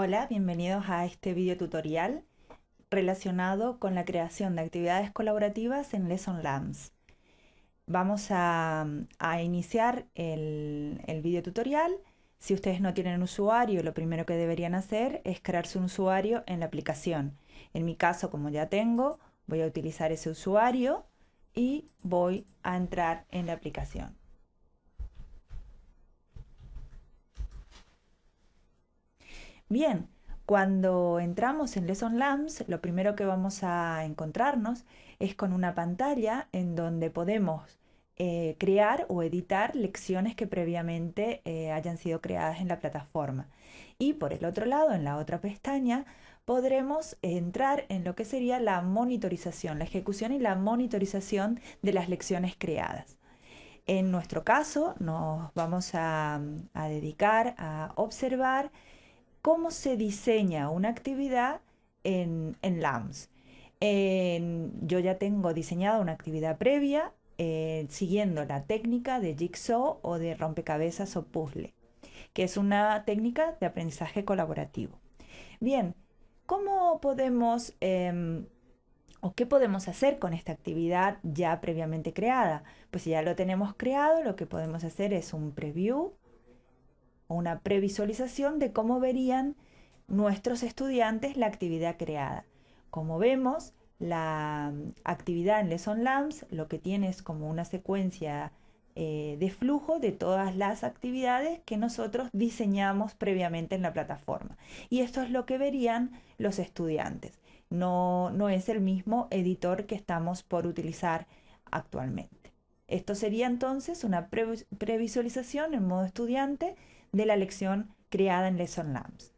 Hola, bienvenidos a este video tutorial relacionado con la creación de actividades colaborativas en Lesson Labs. Vamos a, iniciar el, video tutorial. Si ustedes no tienen usuario, lo primero que deberían hacer es crearse un usuario en la aplicación. En mi caso, como ya tengo, voy a utilizar ese usuario y voy a entrar en la aplicación. Bien, cuando entramos en Lesson Labs, lo primero que vamos a encontrarnos es con una pantalla en donde podemos eh, crear o editar lecciones que previamente eh, hayan sido creadas en la plataforma. Y por el otro lado, en la otra pestaña, podremos entrar en lo que sería la monitorización, la ejecución y la monitorización de las lecciones creadas. En nuestro caso, nos vamos a, a dedicar a observar cómo se diseña una actividad en, en LAMS. yo ya tengo diseñada una actividad previa eh, siguiendo la técnica de jigsaw o de rompecabezas o puzzle, que es una técnica de aprendizaje colaborativo. Bien, ¿cómo podemos em, o qué podemos hacer con esta actividad ya previamente creada? Pues si ya lo tenemos creado, lo que podemos hacer es un preview una previsualización de cómo verían nuestros estudiantes la actividad creada. Como vemos, la mm, actividad en Lesson Labs lo que tiene es como una secuencia eh, de flujo de todas las actividades que nosotros diseñamos previamente en la plataforma. Y esto es lo que verían los estudiantes. No, no es el mismo editor que estamos por utilizar actualmente. Esto sería entonces una previsualización en modo estudiante de la lección creada en Lesson Labs.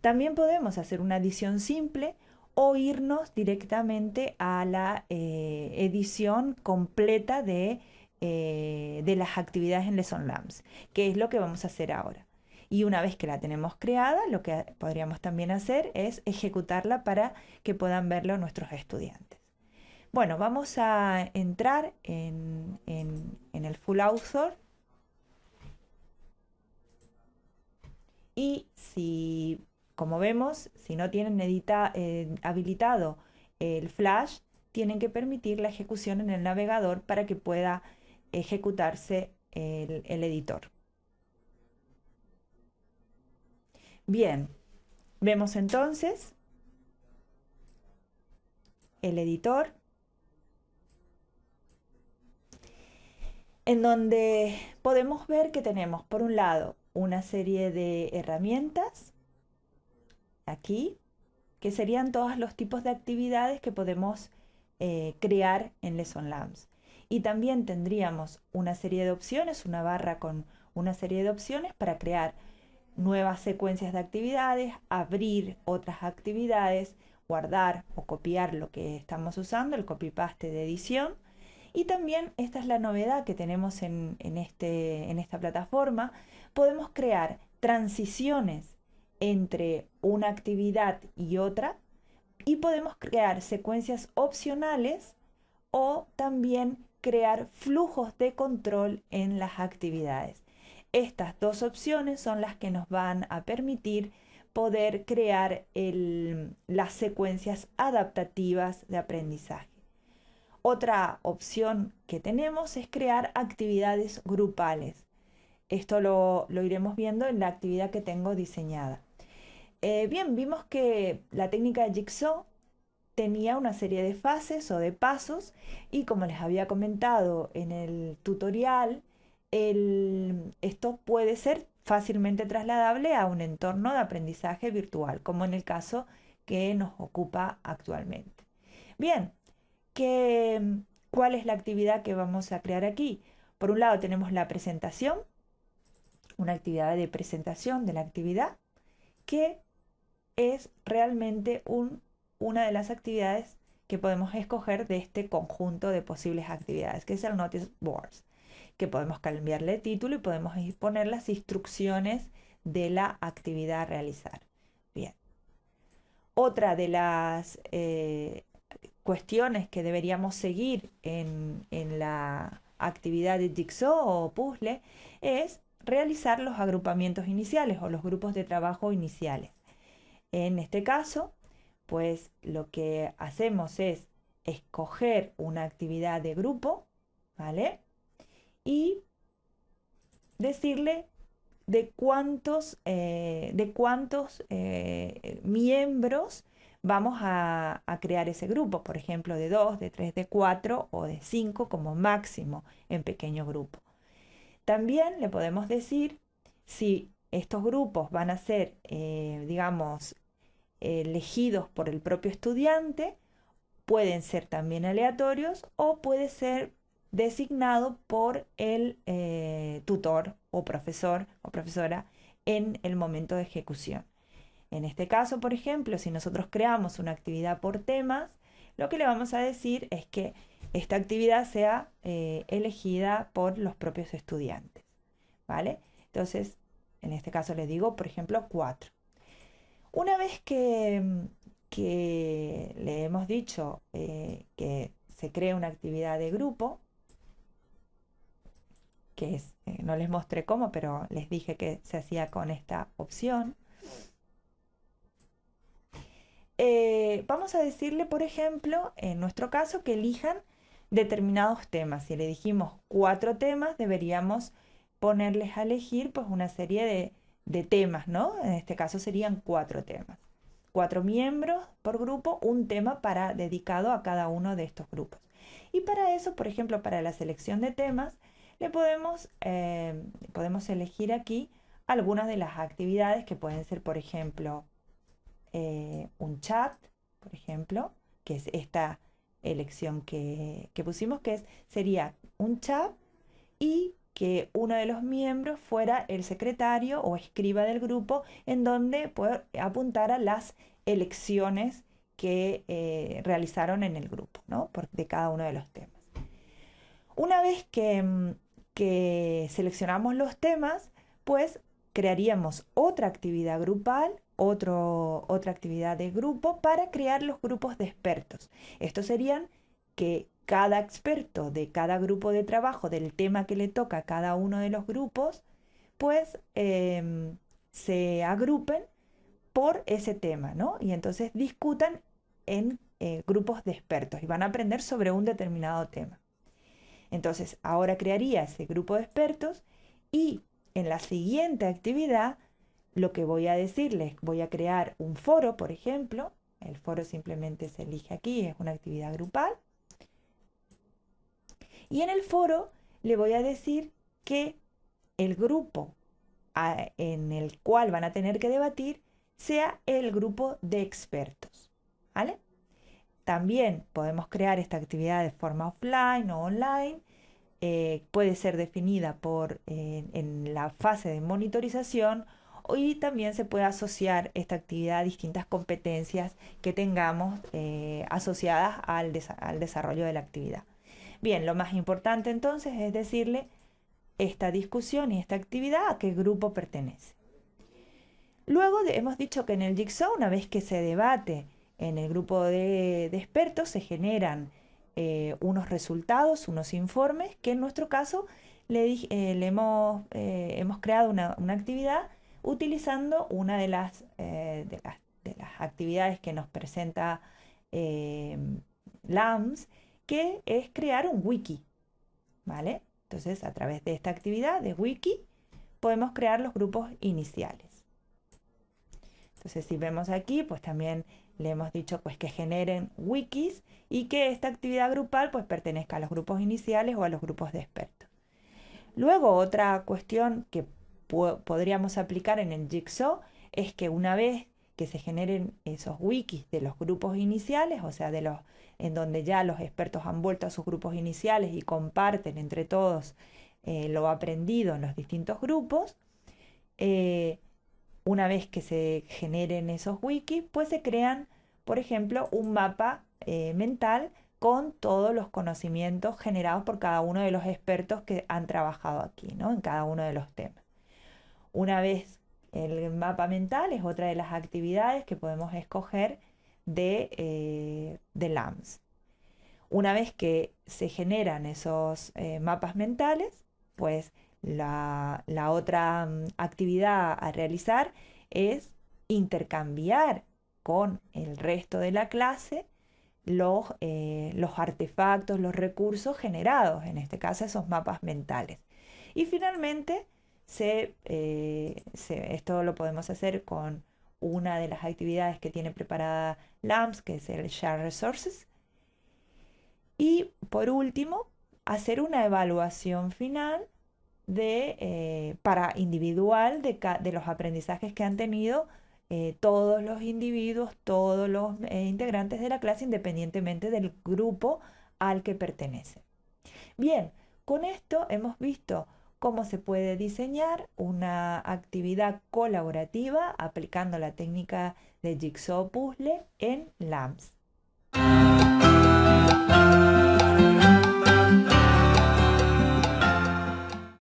También podemos hacer una edición simple o irnos directamente a la eh, edición completa de, eh, de las actividades en Lesson Labs, que es lo que vamos a hacer ahora. Y una vez que la tenemos creada, lo que podríamos también hacer es ejecutarla para que puedan verlo nuestros estudiantes. Bueno, vamos a entrar en, en el Full Author Y si, como vemos, si no tienen eh, habilitado el flash, tienen que permitir la ejecución en el navegador para que pueda ejecutarse el editor. Bien, vemos entonces el editor en donde podemos ver que tenemos por un lado una serie de herramientas aquí, que serían todos los tipos de actividades que podemos eh, crear en Lesson Labs. Y también tendríamos una serie de opciones, una barra con una serie de opciones para crear nuevas secuencias de actividades, abrir otras actividades, guardar o copiar lo que estamos usando, el copy-paste de edición. Y también esta es la novedad que tenemos en, este, en esta plataforma, podemos crear transiciones entre una actividad y otra y podemos crear secuencias opcionales o también crear flujos de control en las actividades. Estas dos opciones son las que nos van a permitir poder crear las secuencias adaptativas de aprendizaje. Otra opción que tenemos es crear actividades grupales. Esto lo, iremos viendo en la actividad que tengo diseñada. Eh, bien, vimos que la técnica de Jigsaw tenía una serie de fases o de pasos y como les había comentado en el tutorial, esto puede ser fácilmente trasladable a un entorno de aprendizaje virtual, como en el caso que nos ocupa actualmente. Bien, ¿cuál es la actividad que vamos a crear aquí? Por un lado tenemos la presentación, una actividad de presentación de la actividad que es realmente una de las actividades que podemos escoger de este conjunto de posibles actividades, que es el Notice Boards, que podemos cambiarle título y podemos poner las instrucciones de la actividad a realizar. Bien. Otra de las eh, cuestiones que deberíamos seguir en, en la actividad de Jigsaw o puzzle es realizar los agrupamientos iniciales o los grupos de trabajo iniciales. En este caso, pues lo que hacemos es escoger una actividad de grupo, ¿vale? Y decirle de cuántos, eh, de cuántos eh, miembros vamos a, crear ese grupo, por ejemplo, de 2, de 3, de 4 o de 5 como máximo en pequeño grupo. También le podemos decir si estos grupos van a ser, eh, digamos, elegidos por el propio estudiante, pueden ser también aleatorios o puede ser designado por el eh, tutor o profesor o profesora en el momento de ejecución. En este caso, por ejemplo, si nosotros creamos una actividad por temas, lo que le vamos a decir es que esta actividad sea eh, elegida por los propios estudiantes. ¿Vale? Entonces, en este caso le digo, por ejemplo, 4. Una vez que, le hemos dicho eh, que se crea una actividad de grupo, que es, eh, no les mostré cómo, pero les dije que se hacía con esta opción. Eh, vamos a decirle, por ejemplo, en nuestro caso, que elijan determinados temas. Si le dijimos cuatro temas, deberíamos ponerles a elegir pues una serie de, de temas, ¿no? En este caso serían cuatro temas. Cuatro miembros por grupo, un tema para, dedicado a cada uno de estos grupos. Y para eso, por ejemplo, para la selección de temas, le podemos, eh, podemos elegir aquí algunas de las actividades que pueden ser, por ejemplo, eh, un chat, por ejemplo, que es esta elección que, que pusimos, que es, sería un chat y que uno de los miembros fuera el secretario o escriba del grupo en donde apuntara las elecciones que eh, realizaron en el grupo, ¿no? de cada uno de los temas. Una vez que, que seleccionamos los temas, pues crearíamos otra actividad grupal, otro, otra actividad de grupo para crear los grupos de expertos. Estos serían que cada experto de cada grupo de trabajo, del tema que le toca a cada uno de los grupos, pues em, se agrupen por ese tema, ¿no? Y entonces discutan en eh, grupos de expertos y van a aprender sobre un determinado tema. Entonces, ahora crearía ese grupo de expertos y en la siguiente actividad, lo que voy a decirles, voy a crear un foro, por ejemplo. El foro simplemente se elige aquí, es una actividad grupal. Y en el foro le voy a decir que el grupo en el cual van a tener que debatir sea el grupo de expertos. ¿Vale? También podemos crear esta actividad de forma offline o online. Eh, puede ser definida por, en la fase de monitorización y también se puede asociar esta actividad a distintas competencias que tengamos eh, asociadas al desarrollo de la actividad. Bien, lo más importante entonces es decirle esta discusión y esta actividad a qué grupo pertenece. Luego hemos dicho que en el Jigsaw, una vez que se debate en el grupo de, expertos, se generan eh, unos resultados, unos informes, que en nuestro caso le, eh, hemos, hemos, creado una, actividad utilizando una de las, de las, de las actividades que nos presenta LAMS, que es crear un wiki, ¿vale? Entonces, a través de esta actividad de wiki, podemos crear los grupos iniciales. Entonces, si vemos aquí, pues también le hemos dicho pues que generen wikis y que esta actividad grupal pues pertenezca a los grupos iniciales o a los grupos de expertos. Luego, otra cuestión que podríamos aplicar en el Jigsaw es que una vez que se generen esos wikis de los grupos iniciales, o sea, de los en donde ya los expertos han vuelto a sus grupos iniciales y comparten entre todos eh, lo aprendido en los distintos grupos. Eh, una vez que se generen esos wikis, pues se crean, por ejemplo, un mapa eh, mental con todos los conocimientos generados por cada uno de los expertos que han trabajado aquí, ¿no? En cada uno de los temas. Una vez el mapa mental es otra de las actividades que podemos escoger de, eh, de LAMS. Una vez que se generan esos eh, mapas mentales, pues la, otra mm, actividad a realizar es intercambiar con el resto de la clase los, eh, los artefactos, los recursos generados, en este caso esos mapas mentales. Y finalmente, eh, esto lo podemos hacer con una de las actividades que tiene preparada LAMS, que es el Share Resources. Y por último, hacer una evaluación final de, eh, para individual de, de, los aprendizajes que han tenido eh, todos los individuos, todos los integrantes de la clase, independientemente del grupo al que pertenece. Bien, con esto hemos visto cómo se puede diseñar una actividad colaborativa aplicando la técnica de Jigsaw Puzzle en LAMS.